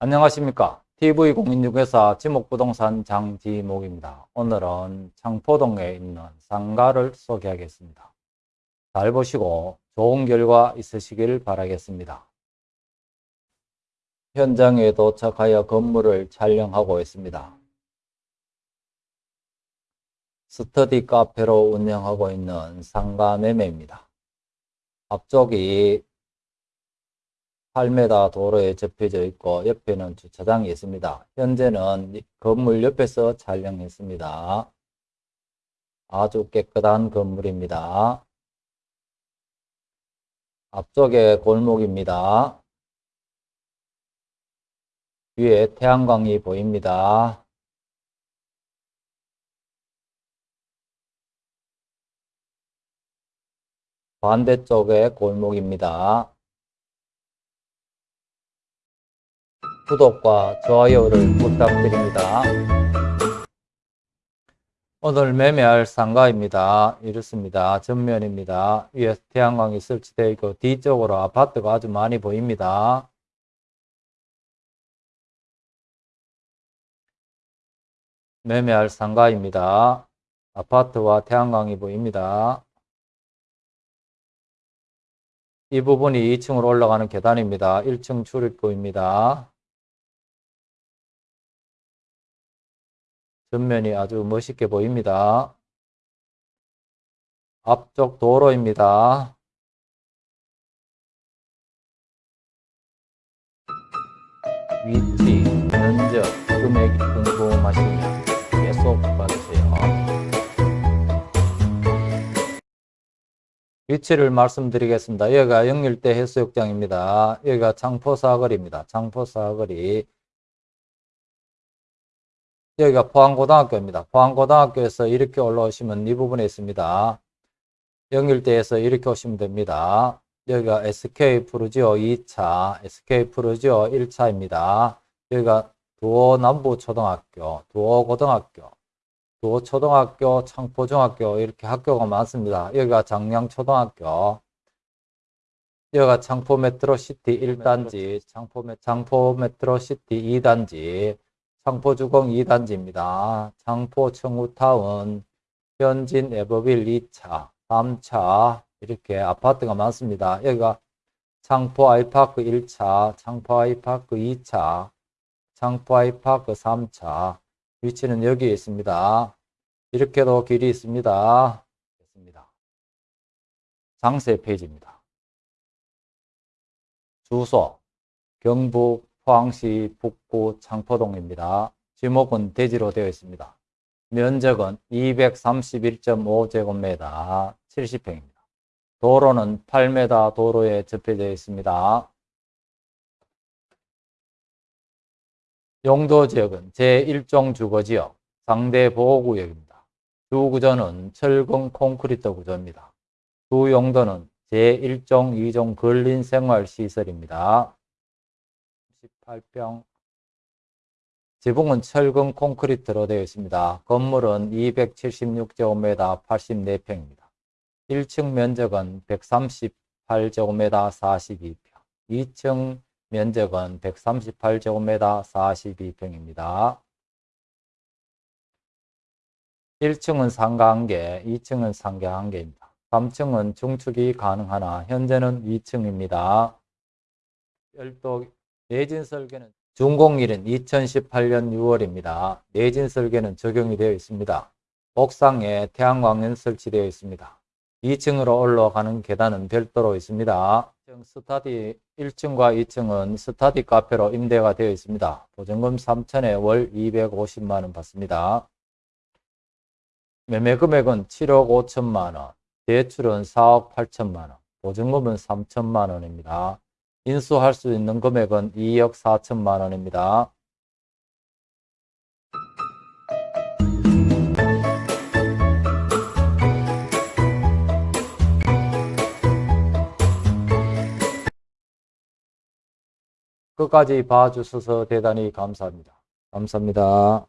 안녕하십니까 TV공인중개사 지목부동산 장지목입니다. 오늘은 창포동에 있는 상가를 소개하겠습니다. 잘 보시고 좋은 결과 있으시길 바라겠습니다. 현장에 도착하여 건물을 촬영하고 있습니다. 스터디 카페로 운영하고 있는 상가 매매입니다. 앞쪽이 8m 도로에 접혀져 있고 옆에는 주차장이 있습니다. 현재는 건물 옆에서 촬영했습니다. 아주 깨끗한 건물입니다. 앞쪽에 골목입니다. 위에 태양광이 보입니다. 반대쪽에 골목입니다. 구독과 좋아요를 부탁드립니다. 오늘 매매할 상가입니다. 이렇습니다. 전면입니다. 위에 태양광이 설치되어 있고 뒤쪽으로 아파트가 아주 많이 보입니다. 매매할 상가입니다. 아파트와 태양광이 보입니다. 이 부분이 2층으로 올라가는 계단입니다. 1층 출입구입니다. 전면이 아주 멋있게 보입니다. 앞쪽 도로입니다. 위치, 면적, 금액이 궁금하시면 계속 봐주세요. 위치를 말씀드리겠습니다. 여기가 영일대 해수욕장입니다. 여기가 창포사거리입니다. 창포사거리. 여기가 포항고등학교입니다. 포항고등학교에서 이렇게 올라오시면 이 부분에 있습니다. 영일대에서 이렇게 오시면 됩니다. 여기가 SK 푸르지오 2차, SK 푸르지오 1차입니다. 여기가 두호 남부초등학교, 두호 고등학교, 두호 초등학교, 창포중학교 이렇게 학교가 많습니다. 여기가 장량초등학교, 여기가 창포 메트로시티 1단지, 창포 메, 창포 메트로시티 2단지, 창포주공 2단지입니다. 창포 청우타운, 현진 에버빌 2차, 3차 이렇게 아파트가 많습니다. 여기가 창포 아이파크 1차, 창포 아이파크 2차, 창포 아이파크 3차 위치는 여기에 있습니다. 이렇게도 길이 있습니다. 장세 페이지입니다. 주소 경북 포항시 북구 창포동입니다. 지목은 대지로 되어 있습니다. 면적은 231.5제곱미터 70평입니다. 도로는 8m 도로에 접해져 있습니다. 용도지역은 제1종 주거지역 상대보호구역입니다. 주구조는 철근 콘크리트 구조입니다. 주 용도는 제1종, 2종 근린생활시설입니다. 18평 지붕은 철근 콘크리트로 되어 있습니다. 건물은 276제곱미터 84평입니다. 1층 면적은 138제곱미터 42평, 2층 면적은 138제곱미터 42평입니다. 1층은 상가 1개, 2층은 상가 1개입니다. 3층은 중축이 가능하나 현재는 2층입니다. 별도 내진 설계는 준공일은 2018년 6월입니다. 내진 설계는 적용이 되어 있습니다. 옥상에 태양광은 설치되어 있습니다. 2층으로 올라가는 계단은 별도로 있습니다. 스타디 1층과 2층은 스타디 카페로 임대가 되어 있습니다. 보증금 3천에 월 250만원 받습니다. 매매 금액은 7억 5천만원, 대출은 4억 8천만원, 보증금은 3천만원입니다. 인수할 수 있는 금액은 2억 4천만 원입니다. 끝까지 봐주셔서 대단히 감사합니다. 감사합니다.